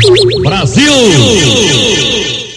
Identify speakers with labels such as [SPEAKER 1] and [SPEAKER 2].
[SPEAKER 1] Brasil! Brasil.